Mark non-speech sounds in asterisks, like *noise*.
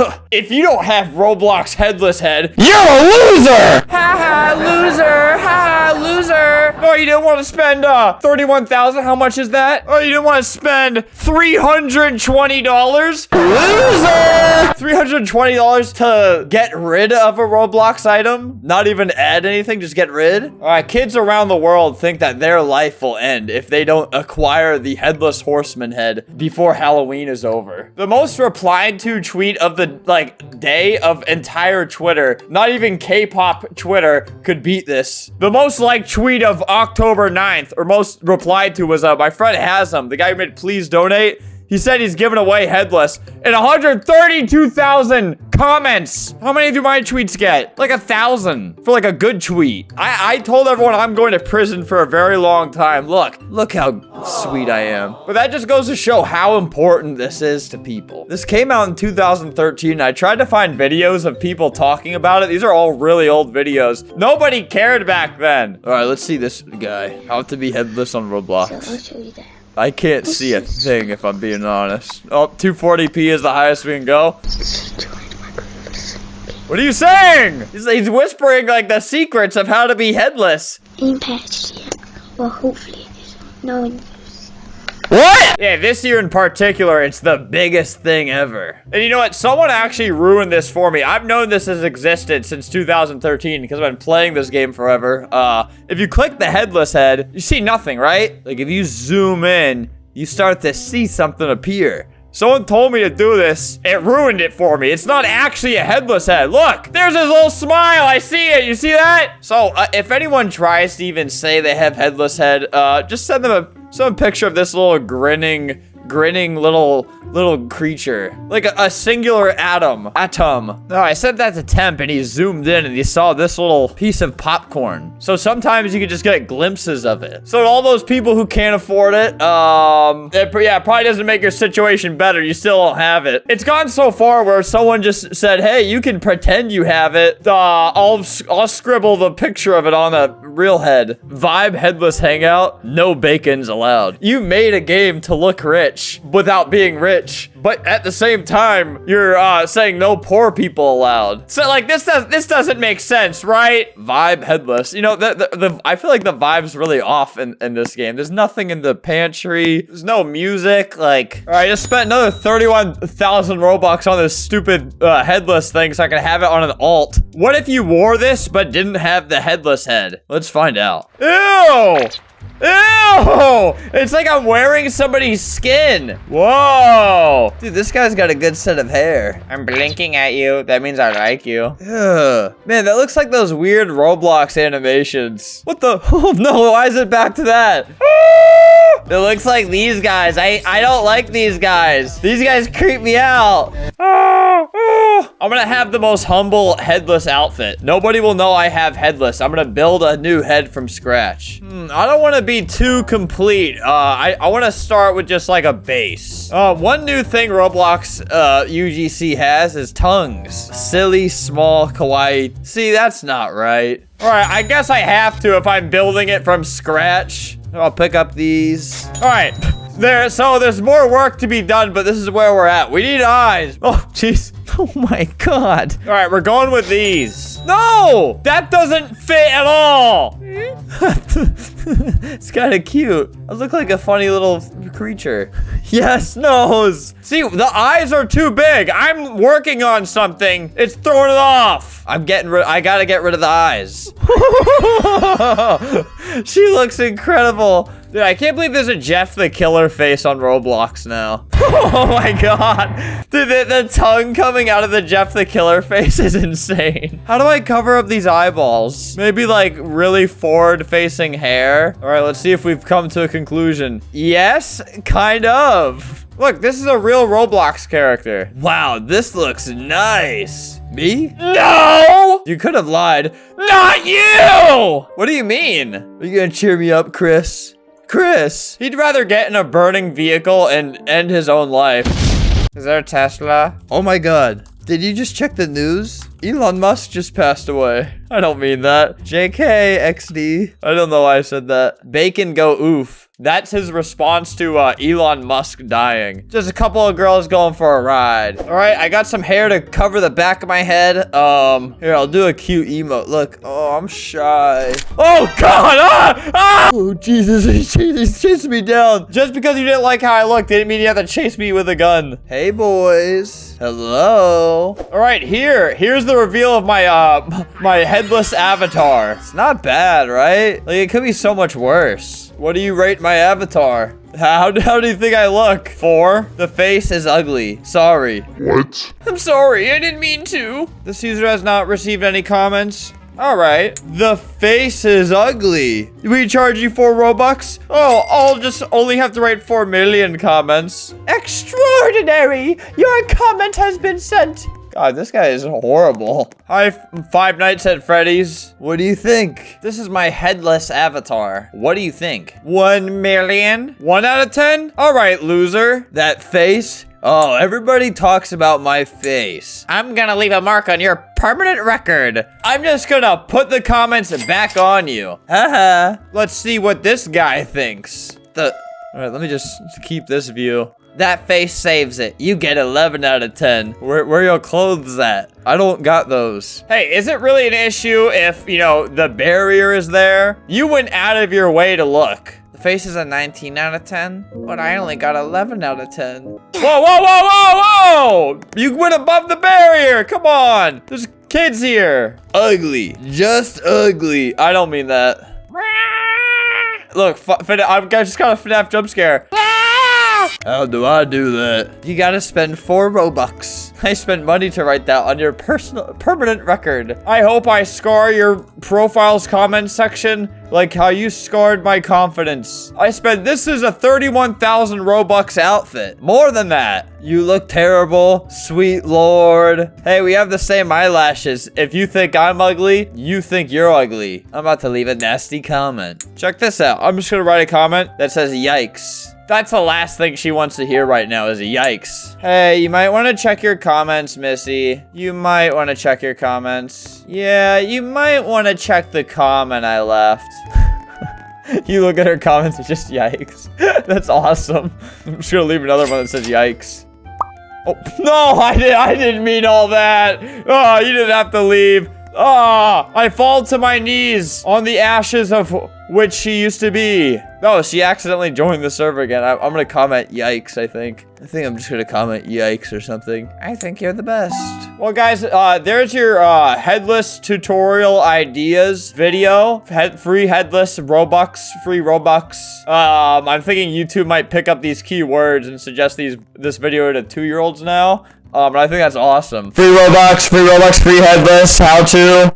*laughs* if you don't have Roblox headless head, You're a loser! Ha ha, loser! Ha ha, loser! Oh, you didn't want to spend uh 31,000. How much is that? Oh, you didn't want to spend $320? Loser! $320 to get rid of a Roblox item? Not even add anything, just get rid? All right, kids around the world think that their life will end if they don't acquire the Headless Horseman head before Halloween is over. The most replied to tweet of the, like, day of entire Twitter, not even K-pop Twitter, could beat this. The most liked tweet of October 9th, or most replied to, was uh, my friend Hasm, the guy who made Please Donate. He said he's giving away headless. And 132,000 comments. How many do my tweets get? Like a thousand for like a good tweet. I, I told everyone I'm going to prison for a very long time. Look, look how sweet I am. But that just goes to show how important this is to people. This came out in 2013. I tried to find videos of people talking about it. These are all really old videos. Nobody cared back then. All right, let's see this guy. How to be headless on Roblox. That. I can't see a thing if I'm being honest. Oh, 240p is the highest we can go. What are you saying? He's, whispering like the secrets of how to be headless. Yet. Well, hopefully. No one What? Yeah, this year in particular, it's the biggest thing ever. And you know what? Someone actually ruined this for me. I've known this has existed since 2013 because I've been playing this game forever. Uh, if you click the headless head, you see nothing, right? Like if you zoom in, you start to see something appear. Someone told me to do this. It ruined it for me. It's not actually a headless head. Look, there's his little smile. I see it. You see that? So, uh, if anyone tries to even say they have headless head, uh, just send them a some picture of this little grinning, grinning little little creature, like a, a singular atom. Atom. No, I sent that to Temp, and he zoomed in, and he saw this little piece of popcorn. So sometimes you can just get glimpses of it. So all those people who can't afford it, um, it, yeah, it probably doesn't make your situation better. You still don't have it. It's gone so far where someone just said, "Hey, you can pretend you have it. Uh, I'll I'll scribble the picture of it on a real head. Vibe headless hangout. No bacon's allowed. You made a game to look rich without being rich, but at the same time, you're uh, saying no poor people allowed. So like this does this doesn't make sense, right? Vibe headless. You know the the, the I feel like the vibe's really off in in this game. There's nothing in the pantry. There's no music. Like, all right, I just spent another 31,000 Robux on this stupid uh, headless thing so I can have it on an alt. What if you wore this but didn't have the headless head? Let's find out. Ew! Ew! It's like I'm wearing somebody's skin. Whoa! Dude, this guy's got a good set of hair. I'm blinking at you. That means I like you. Ugh. *sighs* Man, that looks like those weird Roblox animations. What the? *laughs* Oh no, why is it back to that? *laughs* It looks like these guys. I, I don't like these guys. These guys creep me out. *laughs* I'm gonna have the most humble headless outfit. Nobody will know I have headless. I'm gonna build a new head from scratch. Hmm, I don't want to be too complete. Uh, I, I want to start with just like a base. Uh, one new thing Roblox uh, UGC has is tongues. Silly, small, kawaii. See, that's not right. All right, I guess I have to if I'm building it from scratch. I'll pick up these. All right. There, so there's more work to be done, but this is where we're at. We need eyes. Oh, jeez. *laughs* Oh my god. All right, we're going with these. No, that doesn't fit at all. *laughs* it's kind of cute. I look like a funny little creature. *laughs* Yes, nose. See, the eyes are too big. I'm working on something. It's throwing it off. I'm getting rid. I gotta get rid of the eyes. she looks incredible. Dude, I can't believe there's a Jeff the Killer face on Roblox now. *laughs* oh my god. Dude, the, the tongue coming out of the Jeff the Killer face is insane. How do I cover up these eyeballs? Maybe like really forward-facing hair? All right, let's see if we've come to a conclusion. Yes, kind of. Look, this is a real Roblox character. Wow, this looks nice. Me? No! You could have lied. Not you! What do you mean? Are you gonna cheer me up, Chris? Chris! He'd rather get in a burning vehicle and end his own life. Is there a Tesla? Oh my god. Did you just check the news? Elon Musk just passed away. I don't mean that. JK XD. I don't know why I said that. Bacon go oof. That's his response to uh, Elon Musk dying. Just a couple of girls going for a ride. All right, I got some hair to cover the back of my head. Um, here, I'll do a cute emote. Look, oh, I'm shy. Oh, God, ah, ah! Oh, Jesus, *laughs* Jesus, chased me down. Just because you didn't like how I looked, didn't mean you had to chase me with a gun. Hey, boys. Hello. All right, here, here's the reveal of my, uh, my headless avatar. It's not bad, right? Like, it could be so much worse. What do you rate my avatar? How, how do you think I look? Four. The face is ugly. Sorry. What? I'm sorry. I didn't mean to. This user has not received any comments. All right. The face is ugly. We charge you four Robux? Oh, I'll just only have to write four million comments. Extraordinary. Your comment has been sent. God, this guy is horrible. Hi, Five Nights at Freddy's. What do you think? This is my headless avatar. What do you think? One million? One out of ten? All right, loser. That face? Oh, everybody talks about my face. I'm gonna leave a mark on your permanent record. I'm just gonna put the comments back on you. Haha. Let's see what this guy thinks. The. All right, let me just keep this view. That face saves it. You get 11 out of 10. Where, where are your clothes at? I don't got those. Hey, is it really an issue if, you know, the barrier is there? You went out of your way to look. The face is a 19 out of 10, but I only got 11 out of 10. Whoa, whoa, whoa, whoa, whoa! You went above the barrier. Come on. There's kids here. Ugly. Just ugly. I don't mean that. *laughs* Look, I just got a FNAF jump scare. *laughs* How do I do that? You gotta spend four Robux. *laughs* I spent money to write that on your personal permanent record. I hope I scar your profile's comment section like how you scarred my confidence. I spent, this is a 31,000 Robux outfit. More than that. You look terrible, sweet lord. Hey, we have the same eyelashes. If you think I'm ugly, you think you're ugly. I'm about to leave a nasty comment. Check this out. I'm just gonna write a comment that says yikes. That's the last thing she wants to hear right now is yikes. Hey, you might want to check your comments, Missy. You might want to check your comments. Yeah, you might want to check the comment I left. *laughs* you look at her comments, it's just yikes. *laughs* That's awesome. *laughs* I'm just gonna leave another one that says yikes. Oh, no, I, did, I didn't mean all that. Oh, you didn't have to leave. Ah, oh, I fall to my knees on the ashes of which she used to be. No, she accidentally joined the server again. I, am gonna comment yikes, I think. I think I'm just gonna comment yikes or something. I think you're the best. Well, guys, uh, there's your uh, headless tutorial ideas video. Head free headless Robux, free Robux. Um, I'm thinking YouTube might pick up these keywords and suggest these this video to two-year-olds now. Um, and I think that's awesome. Free Robux, free Robux, free headless, how to.